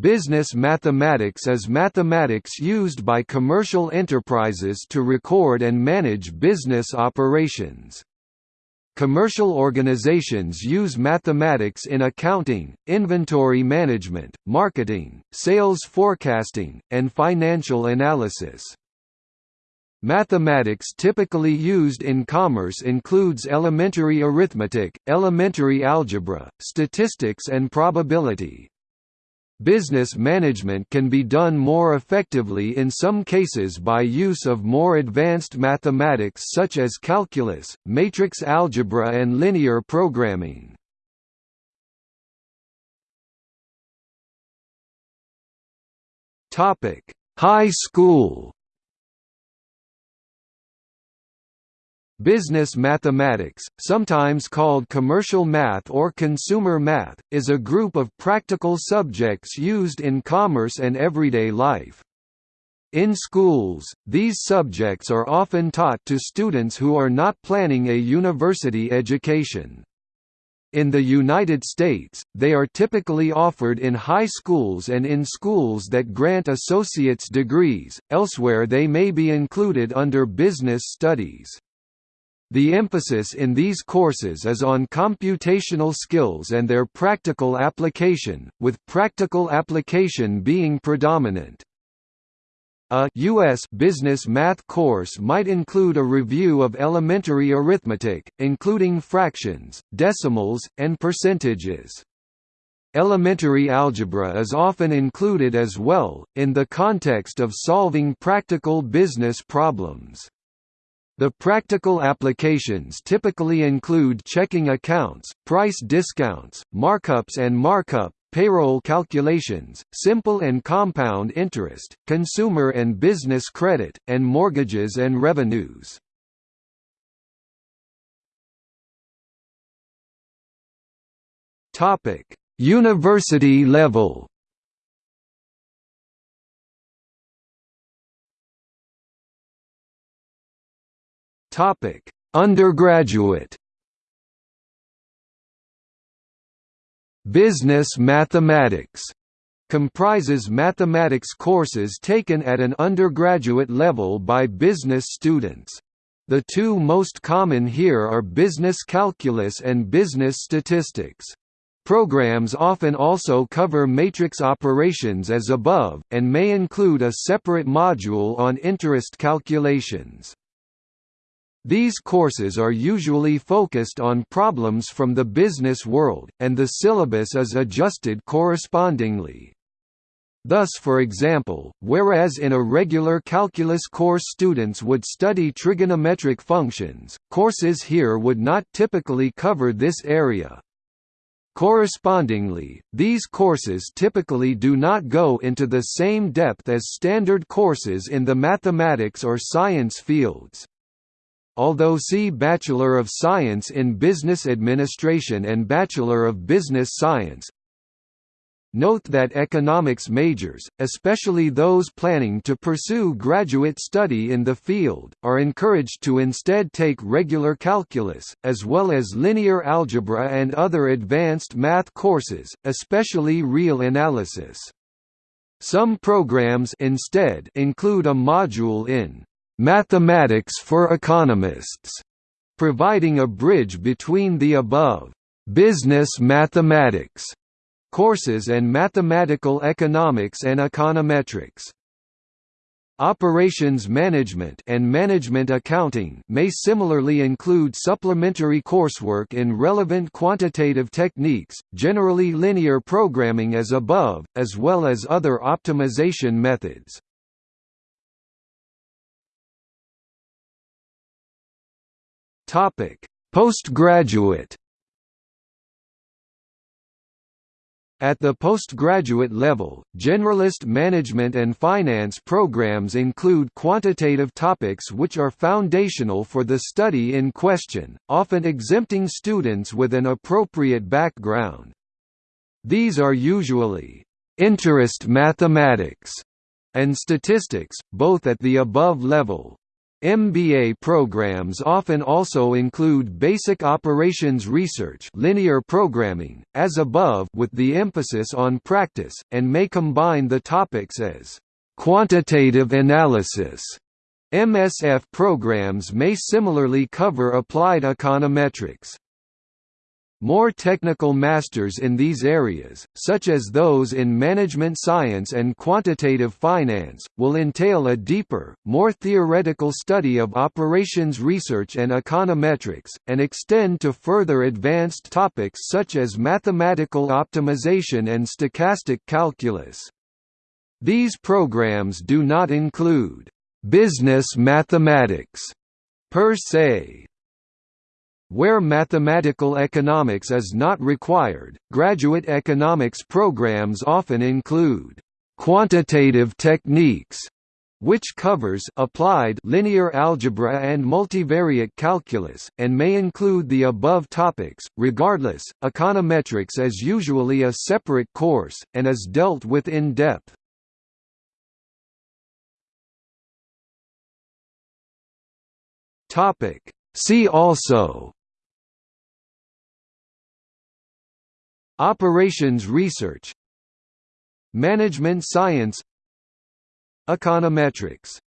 Business mathematics is mathematics used by commercial enterprises to record and manage business operations. Commercial organizations use mathematics in accounting, inventory management, marketing, sales forecasting, and financial analysis. Mathematics typically used in commerce includes elementary arithmetic, elementary algebra, statistics and probability. Business management can be done more effectively in some cases by use of more advanced mathematics such as calculus, matrix algebra and linear programming. High school Business mathematics, sometimes called commercial math or consumer math, is a group of practical subjects used in commerce and everyday life. In schools, these subjects are often taught to students who are not planning a university education. In the United States, they are typically offered in high schools and in schools that grant associate's degrees, elsewhere they may be included under business studies. The emphasis in these courses is on computational skills and their practical application, with practical application being predominant. A U.S. business math course might include a review of elementary arithmetic, including fractions, decimals, and percentages. Elementary algebra is often included as well, in the context of solving practical business problems. The practical applications typically include checking accounts, price discounts, markups and markup, payroll calculations, simple and compound interest, consumer and business credit, and mortgages and revenues. University level Topic: Undergraduate. Business mathematics comprises mathematics courses taken at an undergraduate level by business students. The two most common here are business calculus and business statistics. Programs often also cover matrix operations as above, and may include a separate module on interest calculations. These courses are usually focused on problems from the business world, and the syllabus is adjusted correspondingly. Thus for example, whereas in a regular calculus course students would study trigonometric functions, courses here would not typically cover this area. Correspondingly, these courses typically do not go into the same depth as standard courses in the mathematics or science fields although see Bachelor of Science in Business Administration and Bachelor of Business Science. Note that economics majors, especially those planning to pursue graduate study in the field, are encouraged to instead take regular calculus, as well as linear algebra and other advanced math courses, especially real analysis. Some programs instead include a module in Mathematics for Economists, providing a bridge between the above business mathematics courses and mathematical economics and econometrics. Operations management and management accounting may similarly include supplementary coursework in relevant quantitative techniques, generally linear programming as above, as well as other optimization methods. Topic: Postgraduate At the postgraduate level, generalist management and finance programs include quantitative topics which are foundational for the study in question, often exempting students with an appropriate background. These are usually interest mathematics and statistics, both at the above level. MBA programs often also include basic operations research linear programming, as above with the emphasis on practice, and may combine the topics as quantitative analysis. MSF programs may similarly cover applied econometrics. More technical masters in these areas, such as those in management science and quantitative finance, will entail a deeper, more theoretical study of operations research and econometrics, and extend to further advanced topics such as mathematical optimization and stochastic calculus. These programs do not include business mathematics per se, where mathematical economics is not required, graduate economics programs often include quantitative techniques, which covers applied linear algebra and multivariate calculus, and may include the above topics. Regardless, econometrics is usually a separate course, and is dealt with in depth. See also Operations research. Management science. Econometrics